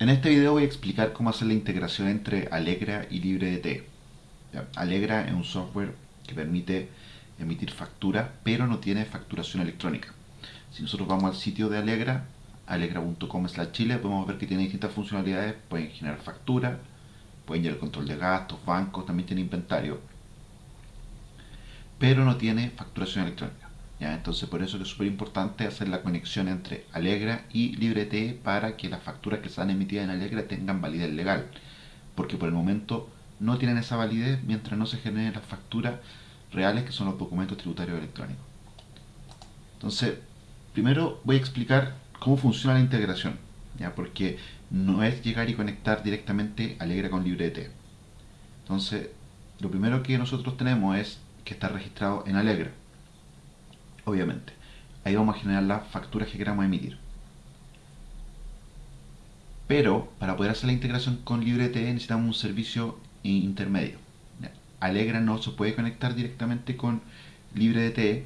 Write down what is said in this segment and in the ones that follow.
En este video voy a explicar cómo hacer la integración entre Alegra y LibreDT. Alegra es un software que permite emitir factura, pero no tiene facturación electrónica. Si nosotros vamos al sitio de Alegra, alegra.com chile, podemos ver que tiene distintas funcionalidades. Pueden generar factura, pueden llevar control de gastos, bancos, también tiene inventario, pero no tiene facturación electrónica. Entonces por eso es súper importante hacer la conexión entre Alegra y LibreT para que las facturas que sean emitidas en Alegra tengan validez legal. Porque por el momento no tienen esa validez mientras no se generen las facturas reales que son los documentos tributarios electrónicos. Entonces, primero voy a explicar cómo funciona la integración. ¿ya? Porque no es llegar y conectar directamente Alegra con LibreT. Entonces, lo primero que nosotros tenemos es que está registrado en Alegra obviamente. Ahí vamos a generar las facturas que queramos emitir. Pero para poder hacer la integración con LibreT necesitamos un servicio intermedio. Alegra no se puede conectar directamente con LibreT.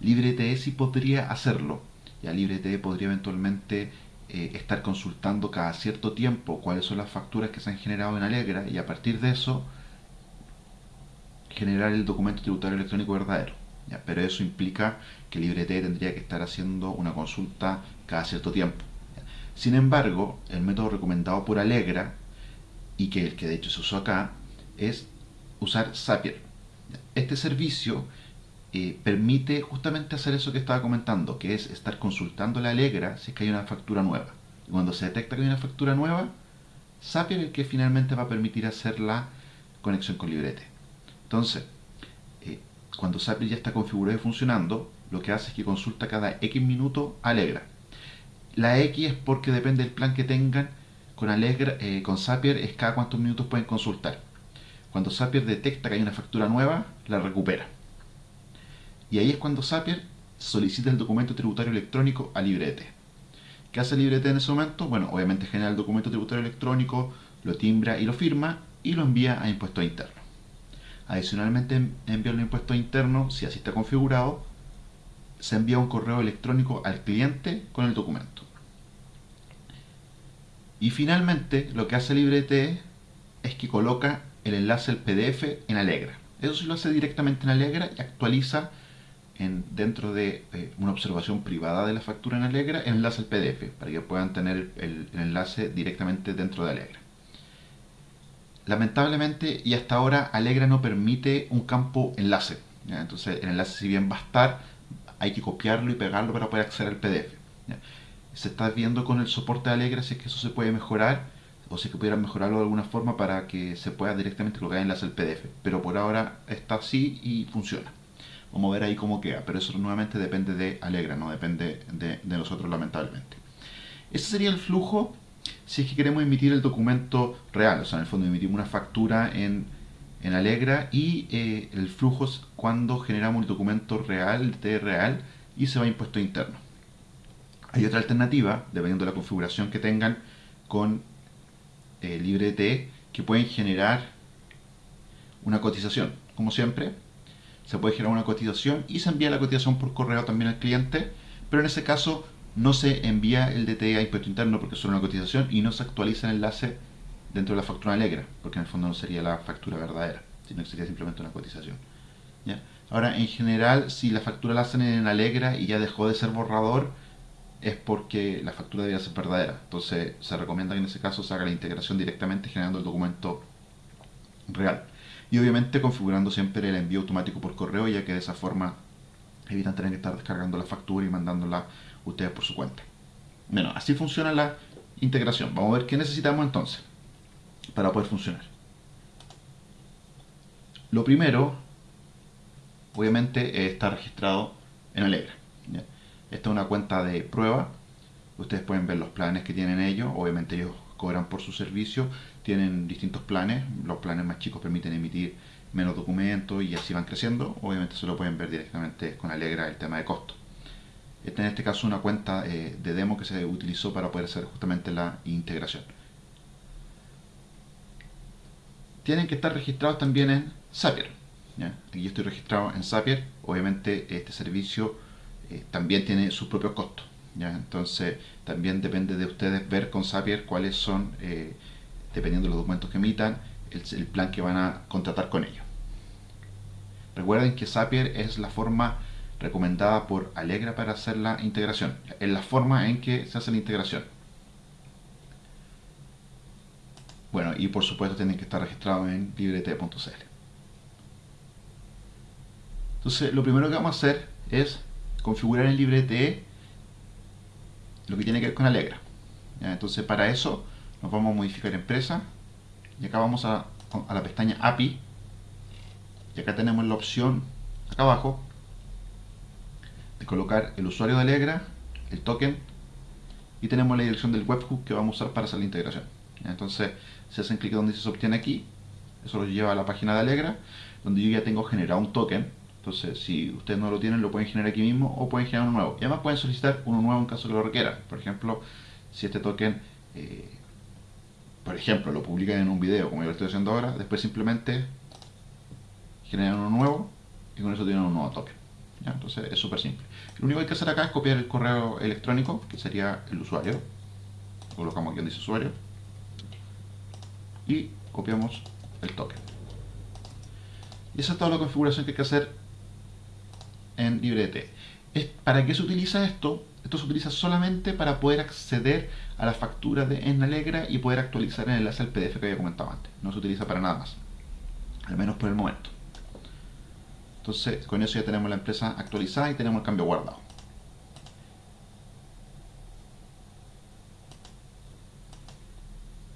LibreT sí podría hacerlo. Ya LibreT podría eventualmente eh, estar consultando cada cierto tiempo cuáles son las facturas que se han generado en Alegra y a partir de eso generar el documento tributario electrónico verdadero pero eso implica que LibreT tendría que estar haciendo una consulta cada cierto tiempo. Sin embargo, el método recomendado por Alegra, y que el que de hecho se usó acá, es usar Zapier. Este servicio eh, permite justamente hacer eso que estaba comentando, que es estar consultando la Alegra si es que hay una factura nueva. Y cuando se detecta que hay una factura nueva, Zapier es el que finalmente va a permitir hacer la conexión con LibreT. Entonces, cuando Zapier ya está configurado y funcionando, lo que hace es que consulta cada X minutos Alegra. La X es porque depende del plan que tengan con Alegra, eh, con Zapier es cada cuántos minutos pueden consultar. Cuando Zapier detecta que hay una factura nueva, la recupera. Y ahí es cuando Zapier solicita el documento tributario electrónico a LibreT. ¿Qué hace LibreT en ese momento? Bueno, obviamente genera el documento tributario electrónico, lo timbra y lo firma y lo envía a impuestos internos. Adicionalmente, enviar el impuesto interno, si así está configurado, se envía un correo electrónico al cliente con el documento. Y finalmente, lo que hace LibreT es que coloca el enlace al PDF en Alegra. Eso sí lo hace directamente en Alegra y actualiza en, dentro de eh, una observación privada de la factura en Alegra el enlace al PDF para que puedan tener el enlace directamente dentro de Alegra lamentablemente y hasta ahora Alegra no permite un campo enlace. Entonces el enlace si bien va a estar, hay que copiarlo y pegarlo para poder acceder al PDF. Se está viendo con el soporte de Alegra si es que eso se puede mejorar o si es que pudieran mejorarlo de alguna forma para que se pueda directamente colocar enlace al PDF. Pero por ahora está así y funciona. Vamos a ver ahí cómo queda, pero eso nuevamente depende de Alegra, no depende de, de nosotros lamentablemente. Ese sería el flujo si es que queremos emitir el documento real, o sea, en el fondo emitimos una factura en, en Alegra y eh, el flujo es cuando generamos el documento real, el T real, y se va a impuesto interno. Hay otra alternativa, dependiendo de la configuración que tengan con eh, LibreT, que pueden generar una cotización. Como siempre, se puede generar una cotización y se envía la cotización por correo también al cliente, pero en ese caso no se envía el DTE a impuesto interno porque es solo una cotización y no se actualiza el enlace dentro de la factura alegra, porque en el fondo no sería la factura verdadera, sino que sería simplemente una cotización. Ahora, en general, si la factura la hacen en Alegra y ya dejó de ser borrador, es porque la factura debía ser verdadera. Entonces, se recomienda que en ese caso se haga la integración directamente generando el documento real. Y obviamente configurando siempre el envío automático por correo, ya que de esa forma evitan tener que estar descargando la factura y mandándola ustedes por su cuenta. Bueno, así funciona la integración. Vamos a ver qué necesitamos entonces para poder funcionar. Lo primero, obviamente, es estar registrado en Alegra. Esta es una cuenta de prueba. Ustedes pueden ver los planes que tienen ellos. Obviamente ellos cobran por su servicio. Tienen distintos planes. Los planes más chicos permiten emitir menos documentos y así van creciendo. Obviamente se lo pueden ver directamente con Alegra el tema de costo. Esta en este caso una cuenta eh, de demo que se utilizó para poder hacer justamente la integración. Tienen que estar registrados también en Zapier. Aquí yo estoy registrado en Zapier. Obviamente este servicio eh, también tiene sus propios costos. ¿ya? Entonces también depende de ustedes ver con Zapier cuáles son, eh, dependiendo de los documentos que emitan, el, plan que van a contratar con ellos. Recuerden que Zapier es la forma recomendada por Alegra para hacer la integración. Es la forma en que se hace la integración. Bueno, y por supuesto tienen que estar registrados en librete.cl. Entonces, lo primero que vamos a hacer es configurar en librete lo que tiene que ver con Alegra. Entonces, para eso nos vamos a modificar empresa y acá vamos a, a la pestaña API y acá tenemos la opción acá abajo de colocar el usuario de Alegra, el token y tenemos la dirección del webhook que vamos a usar para hacer la integración. Entonces, si hacen clic donde se obtiene aquí, eso lo lleva a la página de Alegra, donde yo ya tengo generado un token. Entonces, si ustedes no lo tienen, lo pueden generar aquí mismo o pueden generar uno nuevo. Y además pueden solicitar uno nuevo en caso que lo requieran. Por ejemplo, si este token, eh, por ejemplo, lo publican en un video, como yo lo estoy haciendo ahora, después simplemente generan uno nuevo y con eso tienen un nuevo token. Entonces, es súper simple. Lo único que hay que hacer acá es copiar el correo electrónico, que sería el usuario. Colocamos aquí donde dice usuario y copiamos el token. Y esa es toda la configuración que hay que hacer en LibreT. ¿Para qué se utiliza esto? Esto se utiliza solamente para poder acceder a la factura de en Alegra y poder actualizar el enlace al PDF que había comentado antes. No se utiliza para nada más. Al menos por el momento. Entonces, con eso ya tenemos la empresa actualizada y tenemos el cambio guardado.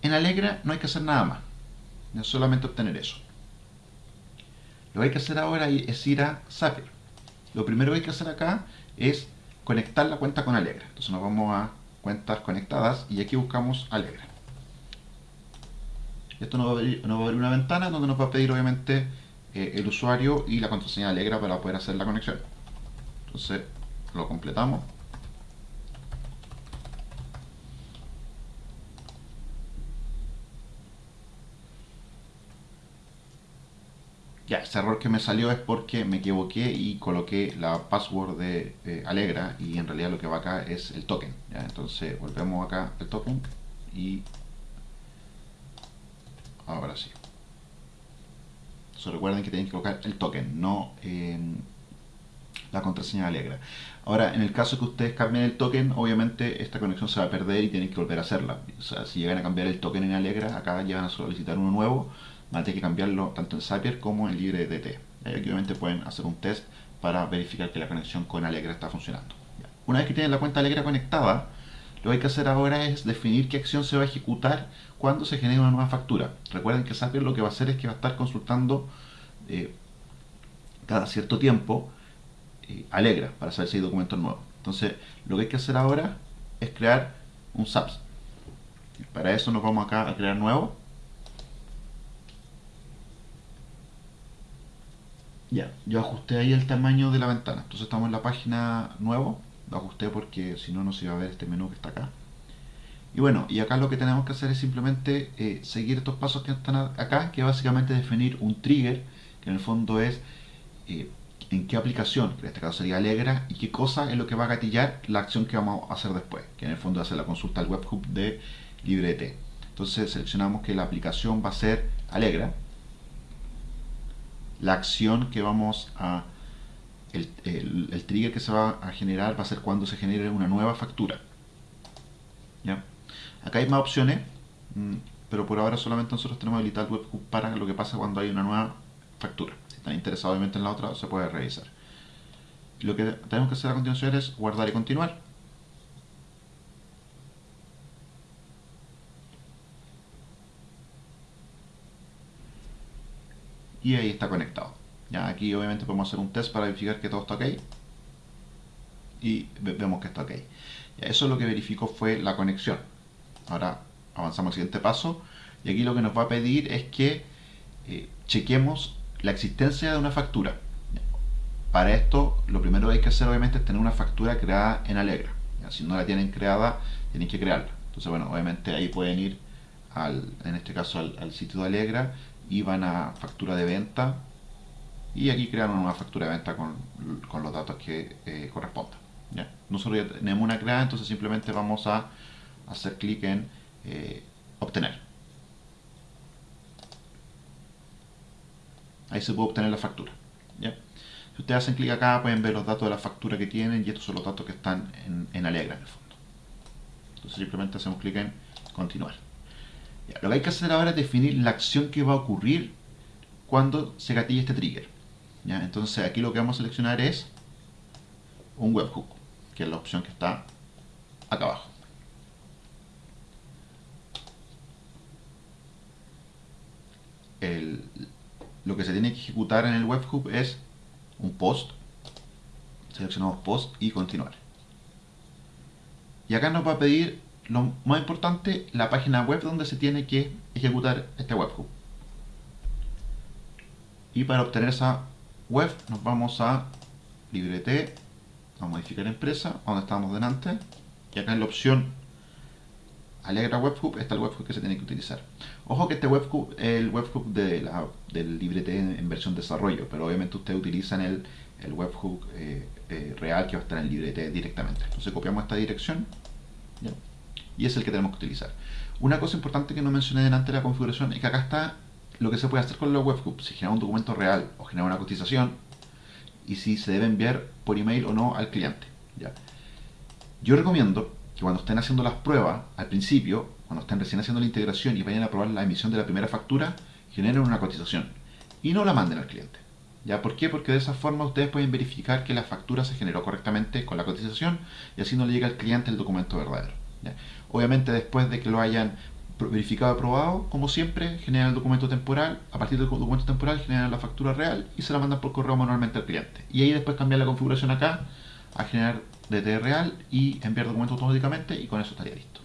En Alegra no hay que hacer nada más, es solamente obtener eso. Lo que hay que hacer ahora es ir a Zapier. Lo primero que hay que hacer acá es conectar la cuenta con Alegra. Entonces nos vamos a cuentas conectadas y aquí buscamos Alegra. Esto nos va, a abrir, una ventana donde nos va a pedir obviamente eh, el usuario y la contraseña Alegra para poder hacer la conexión. Entonces lo completamos. Ya, ese error que me salió es porque me equivoqué y coloqué la password de Alegra y en realidad lo que va acá es el token. Entonces volvemos acá el token y ahora sí. Entonces recuerden que tienen que colocar el token, no la contraseña Alegra. Ahora, en el caso que ustedes cambien el token, obviamente esta conexión se va a perder y tienen que volver a hacerla. O sea, si llegan a cambiar el token en Alegra, acá van a solicitar uno nuevo van a tener que cambiarlo tanto en Zapier como en LibreDT. Y aquí obviamente pueden hacer un test para verificar que la conexión con Alegra está funcionando. Una vez que tienen la cuenta Alegra conectada, lo que hay que hacer ahora es definir qué acción se va a ejecutar cuando se genere una nueva factura. Recuerden que Zapier lo que va a hacer es que va a estar consultando eh, cada cierto tiempo eh, Alegra para saber si hay documentos nuevos. Entonces, lo que hay que hacer ahora es crear un SAPS. Para eso nos vamos acá a crear nuevo Ya, yo ajusté ahí el tamaño de la ventana. Entonces estamos en la página nuevo. Lo ajusté porque si no, no se iba a ver este menú que está acá. Y bueno, y acá lo que tenemos que hacer es simplemente eh, seguir estos pasos que están acá, que básicamente definir un trigger, que en el fondo es eh, en qué aplicación, que en este caso sería Alegra, y qué cosa es lo que va a gatillar la acción que vamos a hacer después, que en el fondo es hacer la consulta al webhook de LibreT. Entonces seleccionamos que la aplicación va a ser Alegra, la acción que vamos a el, el, trigger que se va a generar va a ser cuando se genere una nueva factura ¿Ya? acá hay más opciones mm, pero por ahora solamente nosotros tenemos habilitado el para lo que pasa cuando hay una nueva factura si están interesados obviamente en la otra se puede revisar lo que tenemos que hacer a continuación es guardar y continuar y ahí está conectado. Ya aquí obviamente podemos hacer un test para verificar que todo está ok y vemos que está ok. eso es lo que verificó fue la conexión. Ahora avanzamos al siguiente paso y aquí lo que nos va a pedir es que eh, chequemos la existencia de una factura. Para esto lo primero que hay que hacer obviamente es tener una factura creada en Alegra. Si no la tienen creada, tienen que crearla. Entonces bueno, obviamente ahí pueden ir al, en este caso al, al sitio de Alegra y van a factura de venta y aquí crean una nueva factura de venta con, los datos que eh, correspondan. ¿ya? nosotros ya tenemos una creada, entonces simplemente vamos a hacer clic en eh, obtener. Ahí se puede obtener la factura. Si ustedes hacen clic acá pueden ver los datos de la factura que tienen y estos son los datos que están en, en Alegra en el fondo. Entonces simplemente hacemos clic en continuar. lo que hay que hacer ahora es definir la acción que va a ocurrir cuando se gatille este trigger. Entonces aquí lo que vamos a seleccionar es un webhook, que es la opción que está acá abajo. lo que se tiene que ejecutar en el webhook es un post. Seleccionamos post y continuar. Y acá nos va a pedir lo más importante, la página web donde se tiene que ejecutar este webhook. Y para obtener esa web nos vamos a librete, a modificar empresa, donde estamos delante, y acá en la opción Alegra Webhook está el webhook que se tiene que utilizar. Ojo que este webhook es el webhook de la, del librete en, versión desarrollo, pero obviamente ustedes utilizan el, el webhook eh, eh, real que va a estar en el librete directamente. Entonces copiamos esta dirección y es el que tenemos que utilizar. Una cosa importante que no mencioné delante de la configuración es que acá está lo que se puede hacer con los webhooks, si genera un documento real o genera una cotización y si se debe enviar por email o no al cliente. ¿ya? Yo recomiendo que cuando estén haciendo las pruebas al principio, cuando estén recién haciendo la integración y vayan a probar la emisión de la primera factura, generen una cotización y no la manden al cliente. ¿Ya? ¿Por qué? Porque de esa forma ustedes pueden verificar que la factura se generó correctamente con la cotización y así no le llega al cliente el documento verdadero. Obviamente después de que lo hayan verificado aprobado, como siempre, generan el documento temporal, a partir del documento temporal generan la factura real y se la mandan por correo manualmente al cliente. Y ahí después cambiar la configuración acá a generar DT real y enviar documento automáticamente y con eso estaría listo.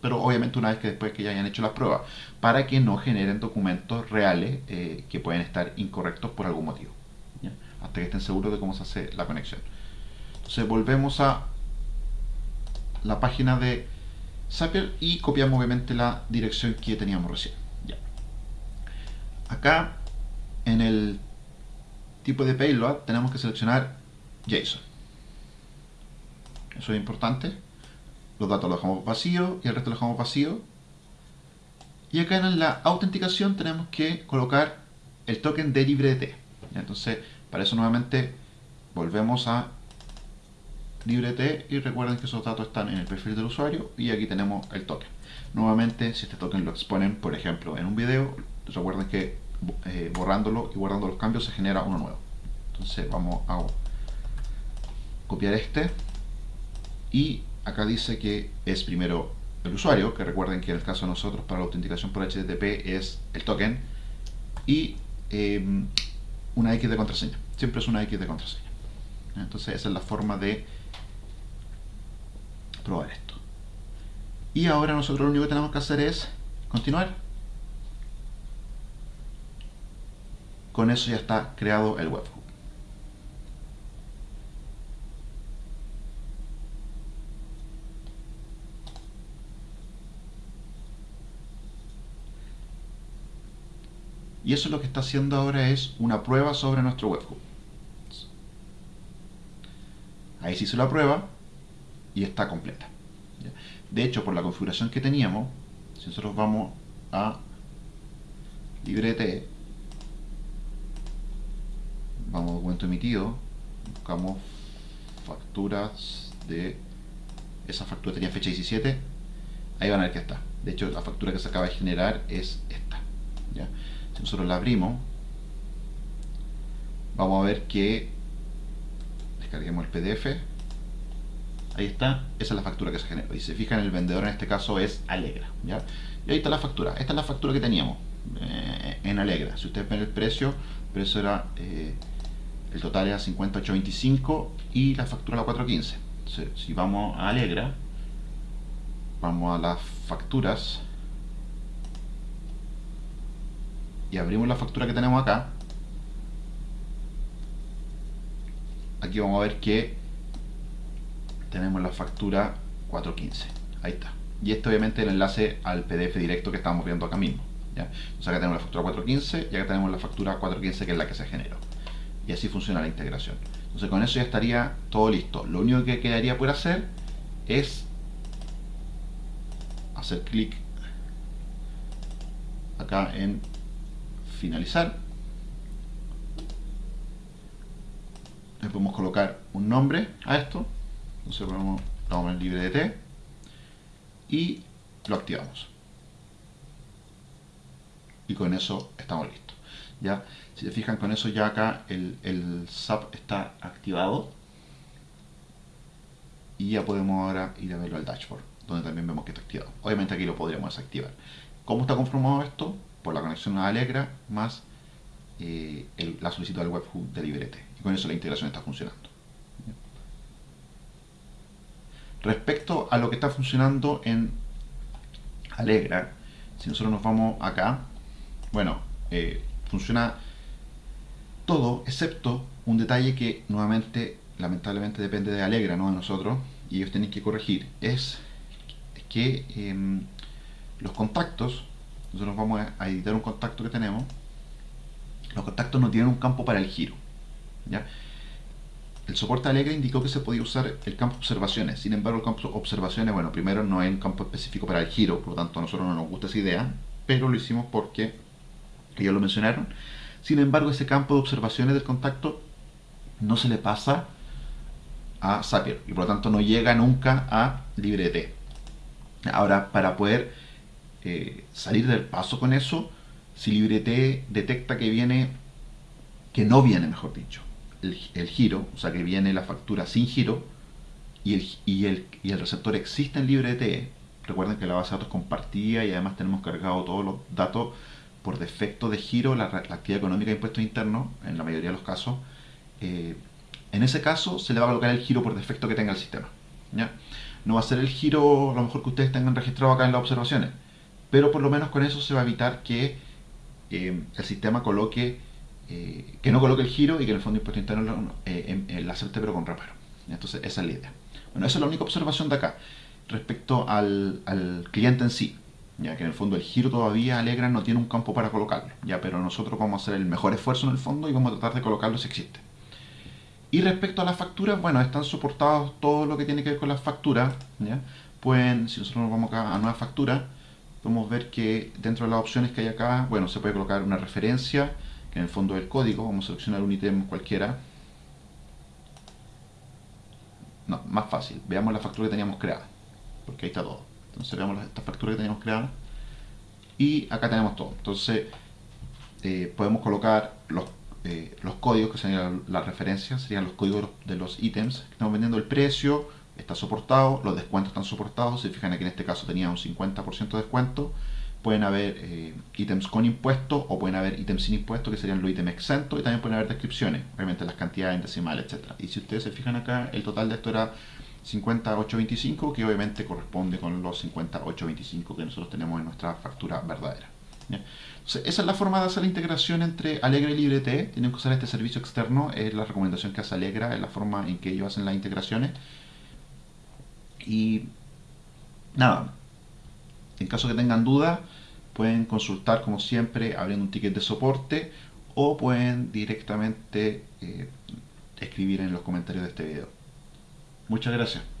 Pero obviamente una vez que después que ya hayan hecho las pruebas, para que no generen documentos reales eh, que pueden estar incorrectos por algún motivo. Hasta que estén seguros de cómo se hace la conexión. Entonces volvemos a la página de Y copiamos obviamente la dirección que teníamos recién. Acá en el tipo de payload tenemos que seleccionar JSON. Eso es importante. Los datos los dejamos vacíos y el resto los dejamos vacío. Y acá en la autenticación tenemos que colocar el token de LibreT. Entonces, para eso nuevamente volvemos a LibreT y recuerden que esos datos están en el perfil del usuario y aquí tenemos el token. Nuevamente, si este token lo exponen, por ejemplo, en un video, recuerden que eh, borrándolo y guardando los cambios se genera uno nuevo. Entonces vamos a copiar este y acá dice que es primero el usuario, que recuerden que en el caso de nosotros para la autenticación por HTTP es el token y em, una X de contraseña. Siempre es una X de contraseña. Entonces esa es la forma de probar esto. Y ahora nosotros lo único que tenemos que hacer es continuar. Con eso ya está creado el webhook. Y eso lo que está haciendo ahora es una prueba sobre nuestro webhook. Ahí se hizo la prueba y está completa. De hecho, por la configuración que teníamos, si nosotros vamos a librete, vamos a documento emitido, buscamos facturas de esa factura tenía fecha 17, ahí van a ver que está. De hecho, la factura que se acaba de generar es esta. ¿ya? si nosotros la abrimos vamos a ver que descarguemos el pdf ahí está, esa es la factura que se generó y si se fijan el vendedor en este caso es Alegra ¿ya? y ahí está la factura, esta es la factura que teníamos eh, en Alegra, si ustedes ven el precio el precio era eh, el total era 58.25 y la factura la 415 si vamos a Alegra vamos a las facturas y abrimos la factura que tenemos acá, aquí vamos a ver que tenemos la factura 415. Ahí está. Y este obviamente es el enlace al PDF directo que estamos viendo acá mismo. ¿ya? Entonces acá tenemos la factura 415 y acá tenemos la factura 415 que es la que se generó. Y así funciona la integración. Entonces con eso ya estaría todo listo. Lo único que quedaría por hacer es hacer clic acá en finalizar. Le podemos colocar un nombre a esto. Entonces ponemos, vamos en libre de y lo activamos. Y con eso estamos listos. ¿ya? Si se fijan con eso ya acá el, el SAP está activado. Y ya podemos ahora ir a verlo al dashboard, donde también vemos que está activado. Obviamente aquí lo podríamos desactivar. ¿Cómo está conformado esto? Por la conexión a Alegra más eh, la solicitud del webhook de Librete. Y con eso la integración está funcionando. Respecto a lo que está funcionando en Alegra, si nosotros nos vamos acá, bueno, eh, funciona todo excepto un detalle que nuevamente lamentablemente depende de Alegra, no de nosotros, y ellos tienen que corregir, es que em, los contactos, nosotros vamos a editar un contacto que tenemos, los contactos no tienen un campo para el giro. ¿ya? El soporte Alegra indicó que se podía usar el campo observaciones, sin embargo el campo observaciones, bueno, primero no hay un campo específico para el giro, por lo tanto a nosotros no nos gusta esa idea, pero lo hicimos porque ellos lo mencionaron. Sin embargo, ese campo de observaciones del contacto no se le pasa a Zapier y por lo tanto no llega nunca a LibreT. Ahora, para poder eh, salir del paso con eso, si LibreT detecta que viene, que no viene, mejor dicho, el, giro, o sea que viene la factura sin giro, y el, y el, receptor existe en LibreT, recuerden que la base de datos compartida y además tenemos cargado todos los datos por defecto de giro, la, actividad económica de impuestos internos, en la mayoría de los casos, eh, en ese caso se le va a colocar el giro por defecto que tenga el sistema. ¿ya? No va a ser el giro a lo mejor que ustedes tengan registrado acá en las observaciones, pero por lo menos con eso se va a evitar que eh, el sistema coloque, eh, que no coloque el giro y que el fondo impuesto interno eh, la acepte pero con reparo. Entonces esa es la idea. Bueno, esa es la única observación de acá respecto al, al cliente en sí ya que en el fondo el giro todavía Alegra no tiene un campo para colocarlo, ya pero nosotros vamos a hacer el mejor esfuerzo en el fondo y vamos a tratar de colocarlo si existe. Y respecto a las facturas, bueno, están soportados todo lo que tiene que ver con las facturas. ¿ya? Pueden, si nosotros nos vamos acá a nueva factura, podemos ver que dentro de las opciones que hay acá, bueno, se puede colocar una referencia, en el fondo es el código. Vamos a seleccionar un ítem cualquiera. No, más fácil. Veamos la factura que teníamos creada, porque ahí está todo. Entonces veamos esta factura que teníamos creada. Y acá tenemos todo. Entonces eh, podemos colocar los eh, los códigos, que serían las referencias, serían los códigos de los ítems que estamos vendiendo, el precio está soportado, los descuentos están soportados, si fijan aquí en este caso tenía un 50% de descuento, pueden haber eh, ítems con impuesto o pueden haber ítems sin impuesto que serían los ítems exentos y también pueden haber descripciones, obviamente las cantidades decimales, etc. Y si ustedes se fijan acá, el total de esto era 58.25 que obviamente corresponde con los 58.25 que nosotros tenemos en nuestra factura verdadera esa es la forma de hacer la integración entre Alegra y LibreT. Tienen que usar este servicio externo, es la recomendación que hace Alegra, es la forma en que ellos hacen las integraciones. Y nada, en caso que tengan dudas, pueden consultar como siempre abriendo un ticket de soporte o pueden directamente eh, escribir en los comentarios de este video. Muchas gracias.